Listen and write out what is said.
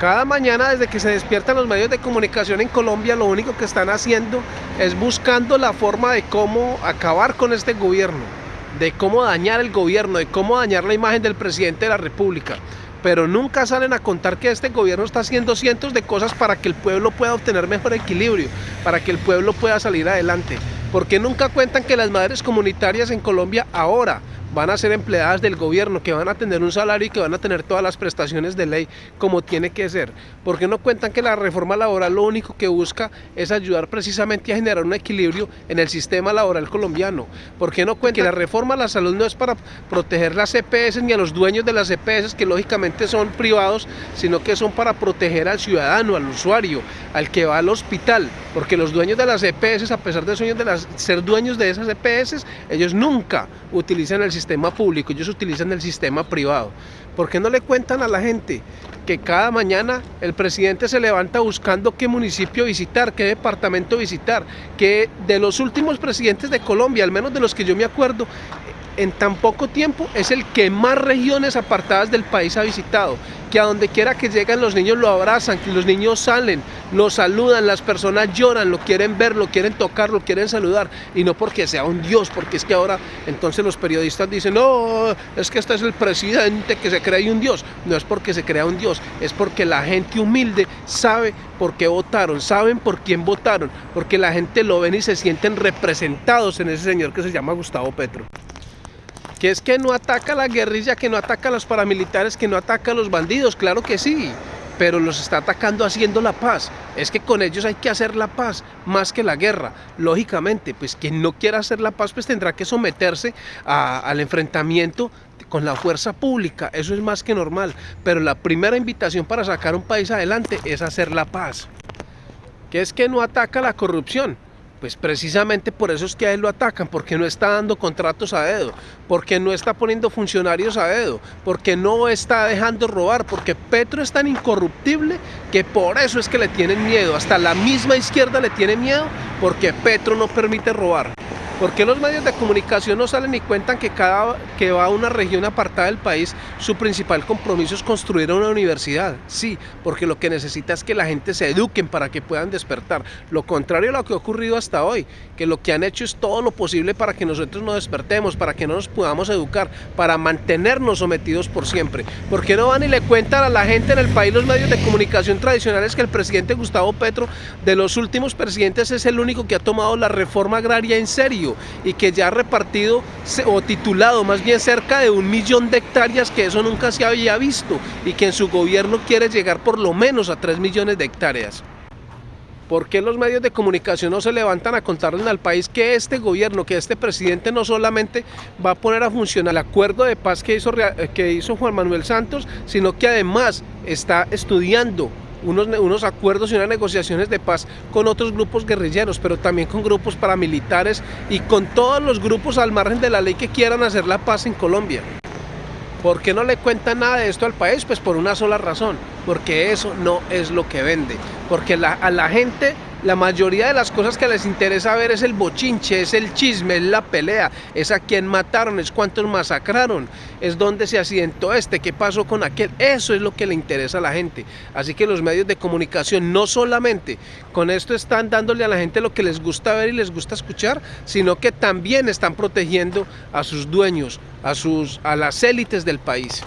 Cada mañana desde que se despiertan los medios de comunicación en Colombia lo único que están haciendo es buscando la forma de cómo acabar con este gobierno, de cómo dañar el gobierno, de cómo dañar la imagen del presidente de la república. Pero nunca salen a contar que este gobierno está haciendo cientos de cosas para que el pueblo pueda obtener mejor equilibrio, para que el pueblo pueda salir adelante. Porque nunca cuentan que las madres comunitarias en Colombia ahora van a ser empleadas del gobierno, que van a tener un salario y que van a tener todas las prestaciones de ley como tiene que ser. Porque no cuentan que la reforma laboral lo único que busca es ayudar precisamente a generar un equilibrio en el sistema laboral colombiano. Porque no cuentan que la reforma a la salud no es para proteger las EPS ni a los dueños de las EPS, que lógicamente son privados, sino que son para proteger al ciudadano, al usuario, al que va al hospital. Porque los dueños de las EPS, a pesar de, ser dueños de esas EPS, ellos nunca utilizan el sistema sistema público, ellos utilizan el sistema privado. ¿Por qué no le cuentan a la gente que cada mañana el presidente se levanta buscando qué municipio visitar, qué departamento visitar? Que de los últimos presidentes de Colombia, al menos de los que yo me acuerdo, en tan poco tiempo es el que más regiones apartadas del país ha visitado, que a donde quiera que llegan los niños lo abrazan, que los niños salen, lo saludan, las personas lloran, lo quieren ver, lo quieren tocar, lo quieren saludar, y no porque sea un dios, porque es que ahora entonces los periodistas dicen, no, es que este es el presidente que se cree un dios, no es porque se crea un dios, es porque la gente humilde sabe por qué votaron, saben por quién votaron, porque la gente lo ven y se sienten representados en ese señor que se llama Gustavo Petro que es que no ataca la guerrilla, que no ataca a los paramilitares, que no ataca a los bandidos, claro que sí, pero los está atacando haciendo la paz. Es que con ellos hay que hacer la paz, más que la guerra. Lógicamente, pues quien no quiera hacer la paz, pues tendrá que someterse al enfrentamiento con la fuerza pública, eso es más que normal. Pero la primera invitación para sacar un país adelante es hacer la paz. Que es que no ataca la corrupción, pues precisamente por eso es que a él lo atacan, porque no está dando contratos a dedo, porque no está poniendo funcionarios a dedo, porque no está dejando robar, porque Petro es tan incorruptible que por eso es que le tienen miedo, hasta la misma izquierda le tiene miedo, porque Petro no permite robar. ¿Por qué los medios de comunicación no salen y cuentan que cada que va a una región apartada del país, su principal compromiso es construir una universidad? Sí, porque lo que necesita es que la gente se eduquen para que puedan despertar. Lo contrario a lo que ha ocurrido hasta hoy, que lo que han hecho es todo lo posible para que nosotros no despertemos, para que no nos podamos educar, para mantenernos sometidos por siempre. ¿Por qué no van y le cuentan a la gente en el país los medios de comunicación tradicionales que el presidente Gustavo Petro, de los últimos presidentes, es el único que ha tomado la reforma agraria en serio? Y que ya ha repartido o titulado más bien cerca de un millón de hectáreas que eso nunca se había visto y que en su gobierno quiere llegar por lo menos a 3 millones de hectáreas. ¿Por qué los medios de comunicación no se levantan a contarle al país que este gobierno, que este presidente no solamente va a poner a funcionar el acuerdo de paz que hizo, que hizo Juan Manuel Santos, sino que además está estudiando unos, acuerdos y unas negociaciones de paz con otros grupos guerrilleros, pero también con grupos paramilitares y con todos los grupos al margen de la ley que quieran hacer la paz en Colombia. ¿Por qué no le cuentan nada de esto al país? Pues por una sola razón, porque eso no es lo que vende, porque a la gente la mayoría de las cosas que les interesa ver es el bochinche, es el chisme, es la pelea, es a quién mataron, es cuántos masacraron, es dónde se accidentó este, qué pasó con aquel. Eso es lo que le interesa a la gente. Así que los medios de comunicación no solamente con esto están dándole a la gente lo que les gusta ver y les gusta escuchar, sino que también están protegiendo a sus dueños, a, sus, a las élites del país.